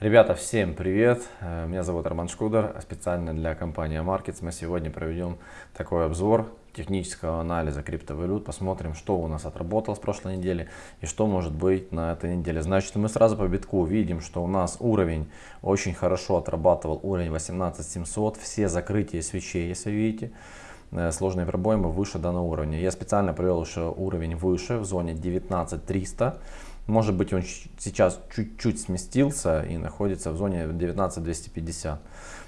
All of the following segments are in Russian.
Ребята, всем привет! Э, меня зовут Роман Шкудер, специально для компании Markets мы сегодня проведем такой обзор технического анализа криптовалют, посмотрим, что у нас отработало с прошлой недели и что может быть на этой неделе. Значит, мы сразу по битку видим, что у нас уровень очень хорошо отрабатывал, уровень 18700, все закрытия свечей, если видите, э, сложные пробои выше данного уровня. Я специально провел еще уровень выше, в зоне 19300. Может быть он сейчас чуть-чуть сместился и находится в зоне 19250.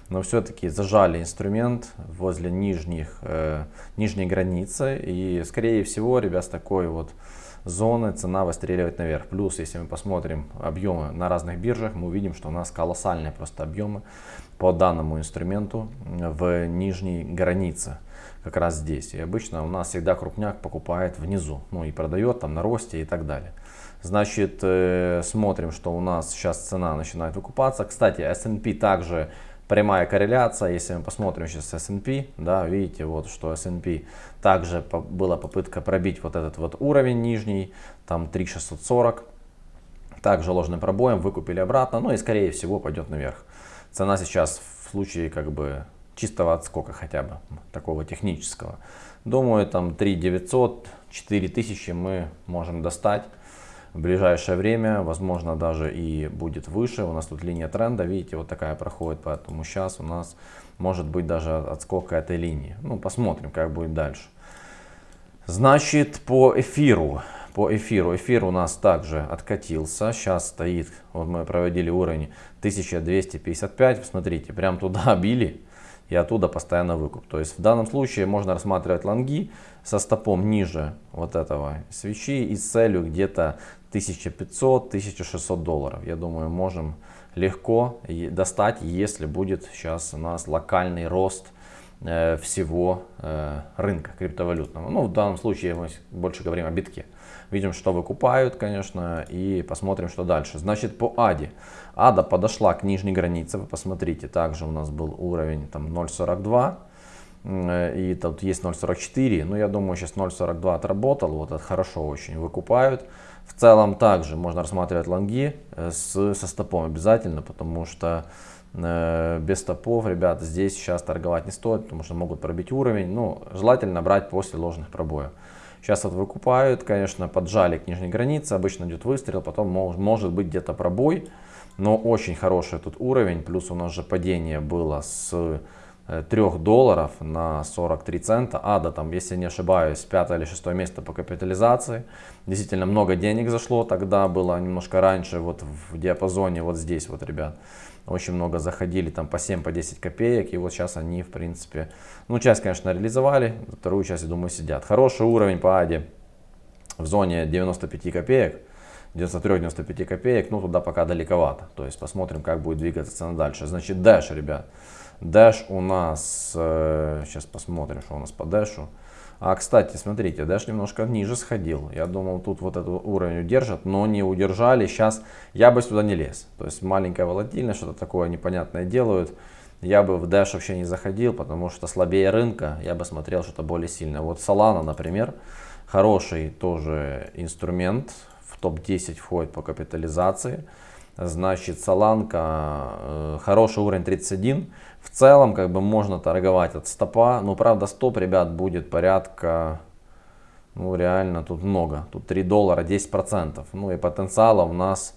Но все-таки зажали инструмент возле нижних, э, нижней границы. И скорее всего, ребят, с такой вот зоны цена выстреливает наверх. Плюс, если мы посмотрим объемы на разных биржах, мы увидим, что у нас колоссальные просто объемы по данному инструменту в нижней границе как раз здесь. И обычно у нас всегда крупняк покупает внизу, ну и продает там на росте и так далее. Значит, э, смотрим, что у нас сейчас цена начинает выкупаться. Кстати, S&P также прямая корреляция. Если мы посмотрим сейчас S&P, да, видите, вот что S&P также по, была попытка пробить вот этот вот уровень нижний, там 3640. Также ложным пробоем выкупили обратно, ну и скорее всего пойдет наверх. Цена сейчас в случае как бы чистого отскока хотя бы, такого технического. Думаю, там 3900, 4000 мы можем достать в ближайшее время, возможно даже и будет выше. У нас тут линия тренда, видите, вот такая проходит, поэтому сейчас у нас может быть даже отскок этой линии. Ну, посмотрим, как будет дальше. Значит, по эфиру. По эфиру. Эфир у нас также откатился. Сейчас стоит, вот мы проводили уровень 1255. Смотрите, прям туда били и оттуда постоянно выкуп. То есть в данном случае можно рассматривать лонги со стопом ниже вот этого свечи и с целью где-то 1500-1600 долларов. Я думаю, можем легко достать, если будет сейчас у нас локальный рост э, всего э, рынка криптовалютного. Ну, в данном случае мы больше говорим о битке. Видим, что выкупают, конечно, и посмотрим, что дальше. Значит, по АДе. АДа подошла к нижней границе. Вы посмотрите, также у нас был уровень там 0.42. Э, и тут есть 0.44. Ну, я думаю, сейчас 0.42 отработал. Вот это хорошо очень выкупают. В целом также можно рассматривать лонги э, с, со стопом обязательно, потому что э, без стопов, ребята, здесь сейчас торговать не стоит, потому что могут пробить уровень. Ну, желательно брать после ложных пробоев. Сейчас вот выкупают, конечно, поджали к нижней границе, обычно идет выстрел, потом мож, может быть где-то пробой, но очень хороший тут уровень, плюс у нас же падение было с 3 э, долларов на 43 цента. Ада там, если не ошибаюсь, пятое или шестое место по капитализации. Действительно много денег зашло, тогда было немножко раньше, вот в диапазоне вот здесь вот, ребят. Очень много заходили там по 7, по 10 копеек. И вот сейчас они, в принципе, ну, часть, конечно, реализовали, вторую часть, я думаю, сидят. Хороший уровень по АДе в зоне 95 копеек. 93-95 копеек, ну туда пока далековато. То есть посмотрим, как будет двигаться цена дальше. Значит, Dash, ребят. Dash у нас, э, сейчас посмотрим, что у нас по Dash. А, кстати, смотрите, Dash немножко ниже сходил. Я думал, тут вот этот уровень удержат, но не удержали. Сейчас я бы сюда не лез. То есть маленькая волатильность, что-то такое непонятное делают. Я бы в Dash вообще не заходил, потому что слабее рынка. Я бы смотрел что-то более сильное. Вот Solana, например, хороший тоже инструмент. В топ-10 входит по капитализации. Значит, Соланка, э, хороший уровень 31. В целом, как бы можно торговать от стопа. Но, правда, стоп, ребят, будет порядка, ну, реально тут много. Тут 3 доллара, 10%. Ну, и потенциала у нас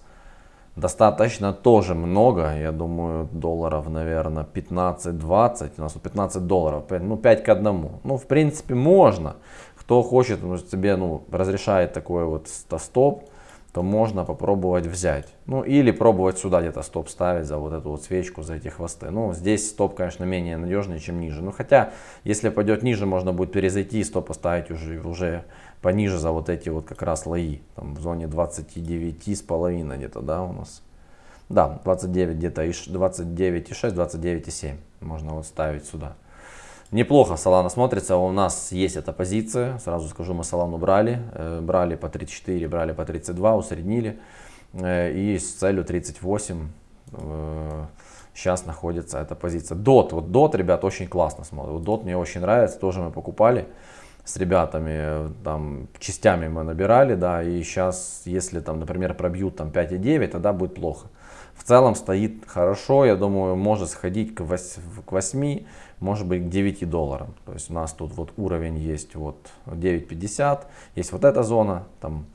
достаточно тоже много. Я думаю, долларов, наверное, 15-20. У нас тут 15 долларов, ну, 5 к 1. Ну, в принципе, можно. Кто хочет, может, себе, ну, разрешает такой вот стоп то можно попробовать взять. Ну или пробовать сюда где-то стоп ставить за вот эту вот свечку, за эти хвосты. Ну здесь стоп, конечно, менее надежный, чем ниже. Ну хотя, если пойдет ниже, можно будет перезайти и стоп поставить уже, уже пониже за вот эти вот как раз лои. Там в зоне 29 с половиной где-то, да, у нас. Да, 29 где-то, 29,6, 29,7 можно вот ставить сюда. Неплохо Solana смотрится, у нас есть эта позиция, сразу скажу, мы Solana брали, э, брали по 34, брали по 32, усреднили, э, и с целью 38 сейчас э, находится эта позиция. DOT, вот DOT, ребят, очень классно смотрит, вот DOT мне очень нравится, тоже мы покупали с ребятами, там, частями мы набирали, да, и сейчас, если там, например, пробьют там 5,9, тогда будет плохо. В целом стоит хорошо, я думаю, может сходить к 8, может быть к 9 долларам. То есть у нас тут вот уровень есть вот 9.50, есть вот эта зона, там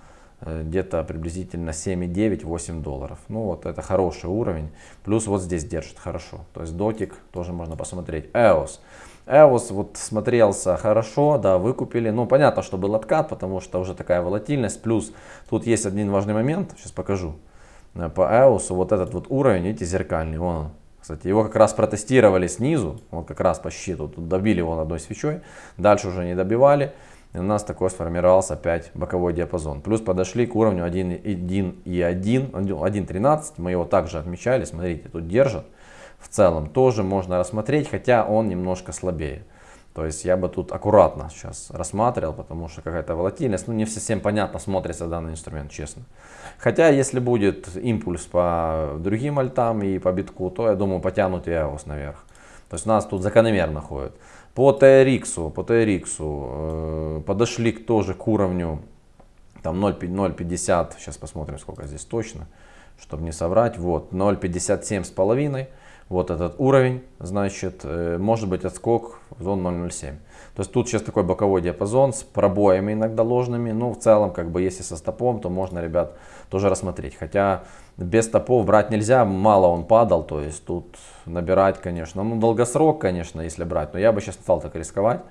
э, где-то приблизительно 7,9-8 долларов. Ну вот это хороший уровень. Плюс вот здесь держит хорошо. То есть дотик тоже можно посмотреть. EOS. EOS вот смотрелся хорошо, да, выкупили. Ну, понятно, что был откат, потому что уже такая волатильность. Плюс тут есть один важный момент, сейчас покажу. Э, по EOS вот этот вот уровень, видите, зеркальный, вон он. Кстати, его как раз протестировали снизу, вот как раз по щиту, тут добили его одной свечой, дальше уже не добивали. И у нас такой сформировался опять боковой диапазон. Плюс подошли к уровню 1,1 и 1, 1.13, мы его также отмечали, смотрите, тут держат в целом тоже можно рассмотреть, хотя он немножко слабее. То есть я бы тут аккуратно сейчас рассматривал, потому что какая-то волатильность, ну не совсем понятно смотрится данный инструмент, честно. Хотя если будет импульс по другим альтам и по битку, то я думаю потянут и EOS наверх. То есть нас тут закономерно ходит. По TRX, по TRX э, подошли тоже к уровню там 0,50, сейчас посмотрим сколько здесь точно, чтобы не соврать, вот 0,57 с половиной вот этот уровень, значит, э, может быть отскок в зону 0.07. То есть тут сейчас такой боковой диапазон с пробоями иногда ложными, но в целом, как бы, если со стопом, то можно, ребят, тоже рассмотреть. Хотя без стопов брать нельзя, мало он падал, то есть тут набирать, конечно, ну долгосрок, конечно, если брать, но я бы сейчас не стал так рисковать.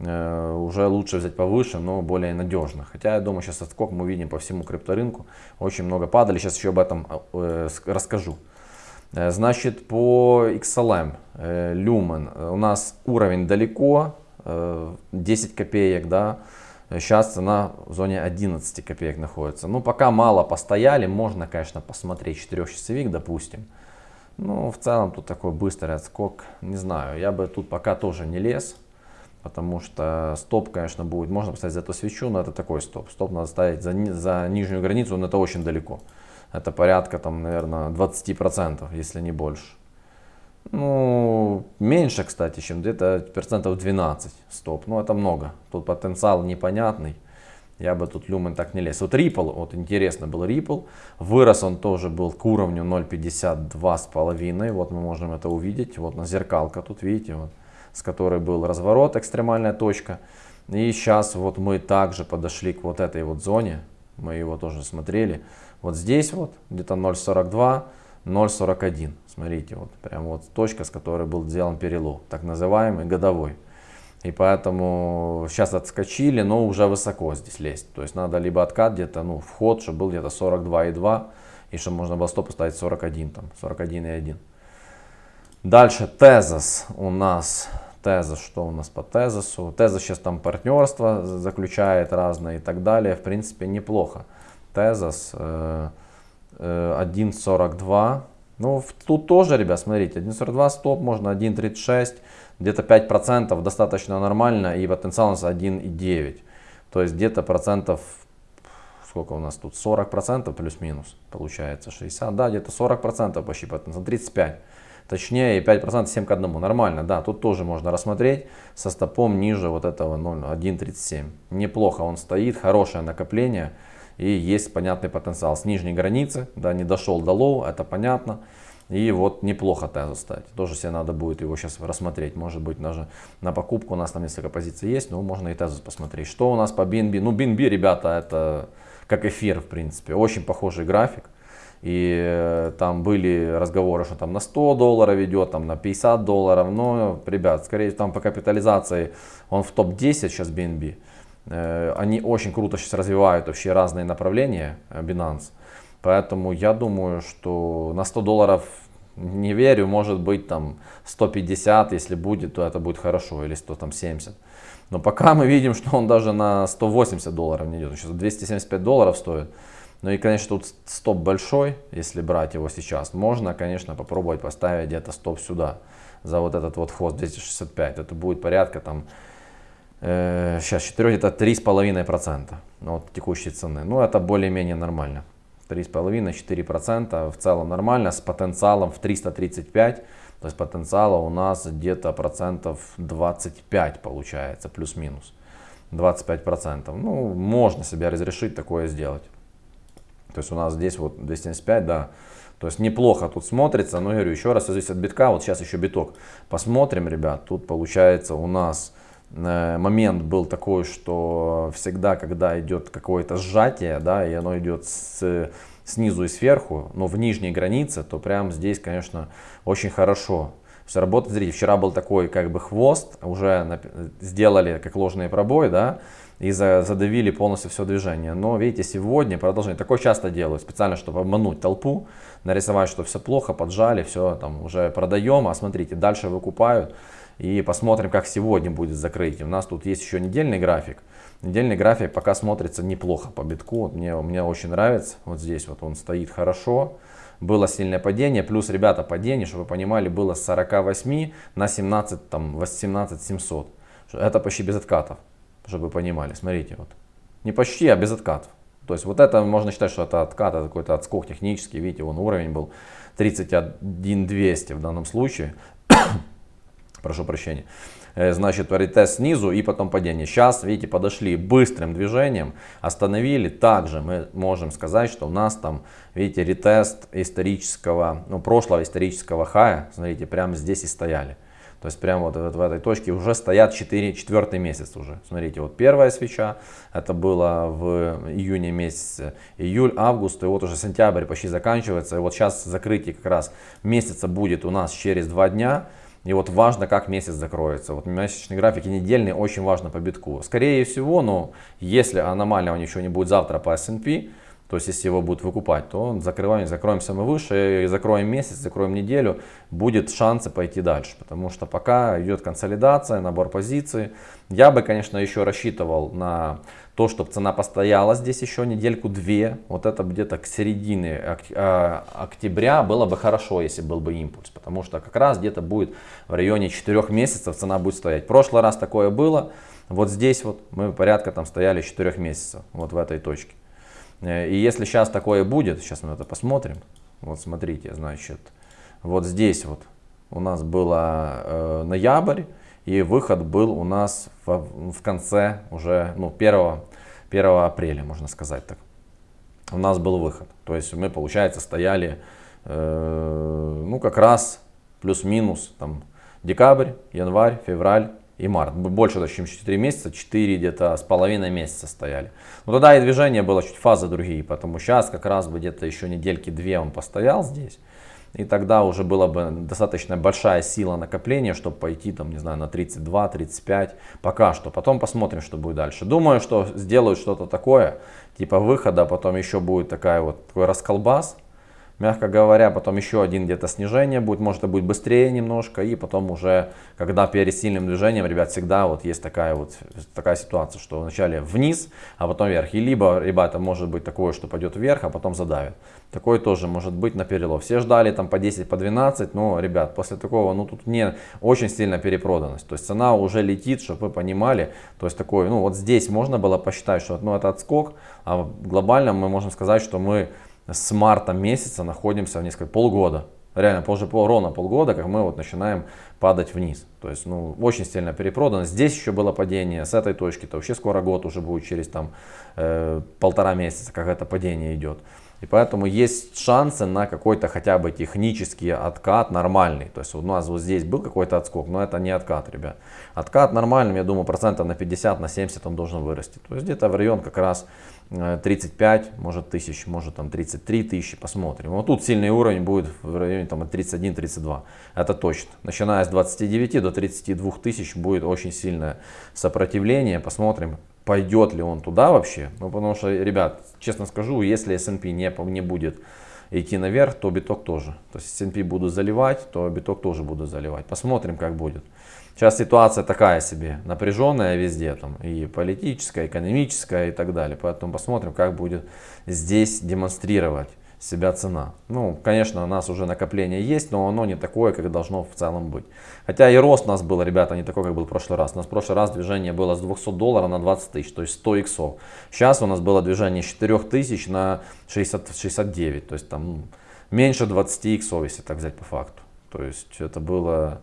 Э, уже лучше взять повыше, но более надежно. Хотя я думаю, сейчас отскок мы видим по всему крипторынку. Очень много падали, сейчас еще об этом э, расскажу. Значит, по XLM, Lumen, у нас уровень далеко, 10 э, копеек, да, сейчас цена в зоне 11 копеек находится. Ну, пока мало постояли, можно, конечно, посмотреть 4-часовик, допустим. Ну, в целом тут такой быстрый отскок, не знаю, я бы тут пока тоже не лез. Потому что стоп, конечно, будет, можно поставить за эту свечу, но это такой стоп. Стоп надо ставить за, за нижнюю границу, но это очень далеко это порядка, там, наверное, 20%, если не больше. Ну, меньше, кстати, чем где-то процентов 12 стоп. Ну, это много. Тут потенциал непонятный. Я бы тут люмен так не лез. Вот Ripple, вот интересно был Ripple. Вырос он тоже был к уровню 0.52,5. Вот мы можем это увидеть. Вот на зеркалка тут, видите, вот, с которой был разворот, экстремальная точка. И сейчас вот мы также подошли к вот этой вот зоне. Мы его тоже смотрели. Вот здесь вот где-то 0.42, 0.41. Смотрите, вот прям вот точка, с которой был сделан перелом, так называемый годовой. И поэтому сейчас отскочили, но уже высоко здесь лезть. То есть надо либо откат где-то, ну, вход, чтобы был где-то 42,2, и чтобы можно было стоп поставить 41, там, 41,1. Дальше тезис у нас. Тезис, что у нас по тезису? Тезис сейчас там партнерство заключает разные и так далее. В принципе, неплохо. Тезос 1.42. Э, э, ну, тут тоже, ребят, смотрите, 1.42 стоп, можно 1.36, где-то 5% достаточно нормально, и потенциал у нас 1.9. То есть где-то процентов, сколько у нас тут, 40% плюс-минус получается, 60, да, где-то 40% почти потенциал, 35. Точнее, и 5% 7 к 1. Нормально, да, тут тоже можно рассмотреть со стопом ниже вот этого 1.37. Неплохо он стоит, хорошее накопление и есть понятный потенциал с нижней границы, да, не дошел до low, это понятно. И вот неплохо тезу стать. Тоже себе надо будет его сейчас рассмотреть. Может быть даже на покупку у нас там несколько позиций есть, но можно и тезу посмотреть. Что у нас по BNB? Ну BNB, ребята, это как эфир в принципе. Очень похожий график. И э, там были разговоры, что там на 100 долларов идет, там на 50 долларов. Но, ребят, скорее там по капитализации он в топ-10 сейчас BNB. Э, они очень круто сейчас развивают вообще разные направления э, Binance. Поэтому я думаю, что на 100 долларов не верю, может быть там 150, если будет, то это будет хорошо, или 170. Но пока мы видим, что он даже на 180 долларов не идет, сейчас 275 долларов стоит. Ну и, конечно, тут стоп большой, если брать его сейчас. Можно, конечно, попробовать поставить где-то стоп сюда, за вот этот вот хвост 265. Это будет порядка там э, сейчас 4 это 3,5% ну, от текущей цены. Ну, это более-менее нормально. 3,5-4% в целом нормально, с потенциалом в 335, то есть потенциала у нас где-то процентов 25 получается, плюс-минус. 25 процентов. Ну, можно себе разрешить такое сделать. То есть у нас здесь вот 275, да, То есть неплохо тут смотрится, но я говорю, еще раз зависит от битка, вот сейчас еще биток. Посмотрим, ребят, тут получается у нас э, момент был такой, что всегда, когда идет какое-то сжатие, да, и оно идет с, снизу и сверху, но в нижней границе, то прям здесь, конечно, очень хорошо. Все работает, смотрите, вчера был такой как бы хвост, уже сделали как ложный пробой, да, и задавили полностью все движение. Но видите, сегодня продолжение. Такое часто делаю, специально, чтобы обмануть толпу, нарисовать, что все плохо, поджали, все там уже продаем, а смотрите, дальше выкупают. И посмотрим, как сегодня будет закрытие. У нас тут есть еще недельный график. Недельный график пока смотрится неплохо по битку. Мне, мне очень нравится. Вот здесь вот он стоит хорошо. Было сильное падение. Плюс, ребята, падение, чтобы вы понимали, было с 48 на 17, там, 18 700. Это почти без откатов чтобы вы понимали. Смотрите, вот. Не почти, а без откатов. То есть вот это можно считать, что это откат, это какой-то отскок технический. Видите, вон уровень был 31200 в данном случае. Прошу прощения. Э, значит, ретест снизу и потом падение. Сейчас, видите, подошли быстрым движением, остановили. Также мы можем сказать, что у нас там, видите, ретест исторического, ну, прошлого исторического хая. Смотрите, прямо здесь и стояли. То есть прямо вот, в этой точке уже стоят 4, четвертый месяц уже. Смотрите, вот первая свеча, это было в июне месяце, июль, август, и вот уже сентябрь почти заканчивается. И вот сейчас закрытие как раз месяца будет у нас через два дня. И вот важно, как месяц закроется. Вот месячный график и недельный очень важно по битку. Скорее всего, но если аномального ничего не будет завтра по S&P, то есть, если его будут выкупать, то закрываем, закроемся мы выше, закроем месяц, закроем неделю, будет шансы пойти дальше. Потому что пока идет консолидация, набор позиций. Я бы, конечно, еще рассчитывал на то, чтобы цена постояла здесь еще недельку-две. Вот это где-то к середине а, октября было бы хорошо, если был бы импульс. Потому что как раз где-то будет в районе 4 месяцев цена будет стоять. В прошлый раз такое было. Вот здесь вот мы порядка там стояли 4 месяцев, вот в этой точке. Э, и если сейчас такое будет, сейчас мы это посмотрим. Вот смотрите, значит, вот здесь вот у нас было э, ноябрь, и выход был у нас в, в конце уже, ну, 1, 1 апреля, можно сказать так. У нас был выход. То есть мы, получается, стояли, э, ну, как раз плюс-минус, там, декабрь, январь, февраль, и март. Больше, чем 4 месяца, 4 где-то с половиной месяца стояли. Но тогда и движение было чуть фазы другие, поэтому сейчас как раз бы где-то еще недельки две он постоял здесь. И тогда уже была бы достаточно большая сила накопления, чтобы пойти там, не знаю, на 32-35 пока что. Потом посмотрим, что будет дальше. Думаю, что сделают что-то такое, типа выхода, потом еще будет такая вот, такой расколбас мягко говоря, потом еще один где-то снижение будет, может это будет быстрее немножко, и потом уже, когда перед сильным движением, ребят, всегда вот есть такая вот такая ситуация, что вначале вниз, а потом вверх, и либо, ребята, может быть такое, что пойдет вверх, а потом задавит. Такое тоже может быть на перелов. Все ждали там по 10, по 12, но, ребят, после такого, ну тут не очень сильно перепроданность. То есть цена уже летит, чтобы вы понимали. То есть такой, ну вот здесь можно было посчитать, что ну, это отскок, а глобально мы можем сказать, что мы с марта месяца находимся в несколько полгода. Реально, позже ровно полгода, как мы вот начинаем падать вниз. То есть, ну, очень сильно перепродано. Здесь еще было падение, с этой точки, то вообще скоро год уже будет через там э, полтора месяца, как это падение идет. И поэтому есть шансы на какой-то хотя бы технический откат нормальный. То есть у нас вот здесь был какой-то отскок, но это не откат, ребят. Откат нормальный, я думаю, процентов на 50, на 70 он должен вырасти. То есть где-то в район как раз 35, э, может тысяч, может там 33 тысячи, посмотрим. Вот тут сильный уровень будет в районе там 31-32, это точно. Начиная с 29 до 32 тысяч будет очень сильное сопротивление, посмотрим, пойдет ли он туда вообще. Ну потому что, ребят, честно скажу, если S&P не, не будет идти наверх, то биток тоже. То есть S&P буду заливать, то биток тоже буду заливать. Посмотрим, как будет. Сейчас ситуация такая себе, напряженная везде, там и политическая, экономическая и так далее. Поэтому посмотрим, как будет здесь демонстрировать себя цена. Ну, конечно, у нас уже накопление есть, но оно не такое, как должно в целом быть. Хотя и рост у нас был, ребята, не такой, как был в прошлый раз. У нас в прошлый раз движение было с 200 долларов на 20 тысяч, то есть 100 иксов. Сейчас у нас было движение с 4 тысяч на 60, 69, то есть там меньше 20 иксов, если так взять по факту. То есть это было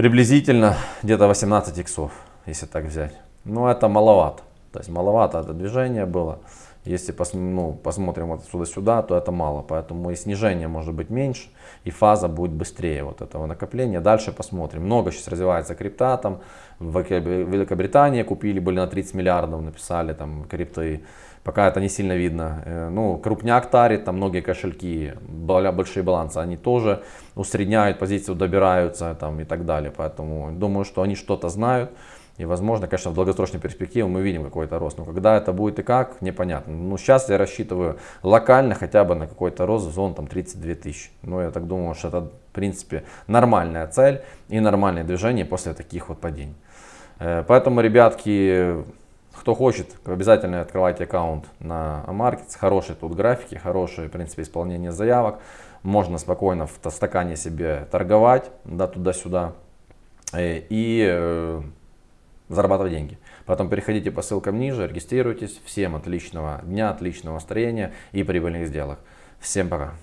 приблизительно где-то 18 иксов, если так взять. Но это маловато. То есть маловато это движение было. Если пос, ну, посмотрим вот сюда-сюда, то это мало. Поэтому и снижение может быть меньше, и фаза будет быстрее вот этого накопления. Dальше посмотрим. Много сейчас развивается крипта. Там в Великобритании купили, были на 30 миллиардов, написали там крипты. Пока это не сильно видно. Э, ну, крупняк тарит, там многие кошельки, большие балансы, они тоже усредняют позицию, добираются там и так далее. Поэтому думаю, что они что-то знают. И возможно, конечно, в долгосрочной перспективе мы видим какой-то рост. Но когда это будет и как, непонятно. Ну, сейчас я рассчитываю локально хотя бы на какой-то рост зон там 32 тысячи. Ну, я так думаю, что это, в принципе, нормальная цель и нормальное движение после таких вот падений. Э, поэтому, ребятки, кто хочет, обязательно открывайте аккаунт на Markets. Хорошие тут графики, хорошее, в принципе, исполнение заявок. Можно спокойно в стакане себе торговать, да, туда-сюда. Э, и э, зарабатывать деньги. Потом переходите по ссылкам ниже, регистрируйтесь. Всем отличного дня, отличного настроения и прибыльных сделок. Всем пока.